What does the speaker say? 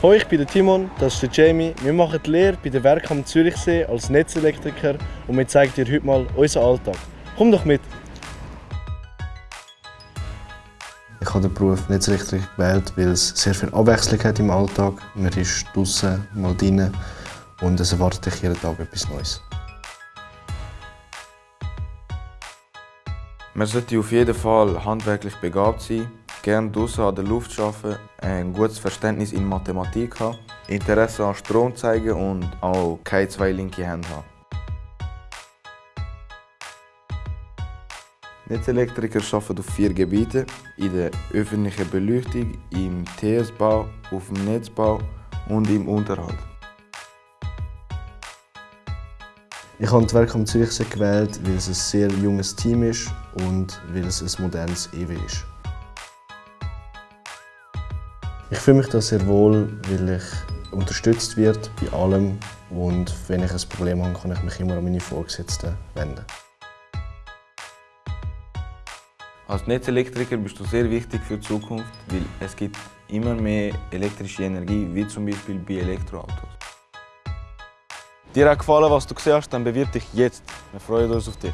Hallo, ich bin der Timon, das ist der Jamie. Wir machen die Lehre bei der Werk am Zürichsee als Netzelektriker und wir zeigen dir heute mal unseren Alltag. Komm doch mit! Ich habe den Beruf Netzelektriker gewählt, weil es sehr viel Abwechslung hat im Alltag. Man ist draußen, mal drinnen und es erwartet dich jeden Tag etwas Neues. Man sollte auf jeden Fall handwerklich begabt sein, gerne draußen an der Luft arbeiten, ein gutes Verständnis in Mathematik haben, Interesse an Strom zeigen und auch keine zwei linke Hände haben. Netzelektriker arbeiten auf vier Gebieten: in der öffentlichen Beleuchtung, im TS-Bau, auf dem Netzbau und im Unterhalt. Ich habe das Werk am Zürichsee gewählt, weil es ein sehr junges Team ist und weil es ein modernes EW ist. Ich fühle mich da sehr wohl, weil ich unterstützt wird bei allem und wenn ich ein Problem habe, kann ich mich immer an meine Vorgesetzten wenden. Als Netzelektriker bist du sehr wichtig für die Zukunft, weil es gibt immer mehr elektrische Energie, wie zum Beispiel bei Elektroautos. Dir hat gefallen, was du gesehen hast, dann bewirb dich jetzt. Wir freuen uns auf dich.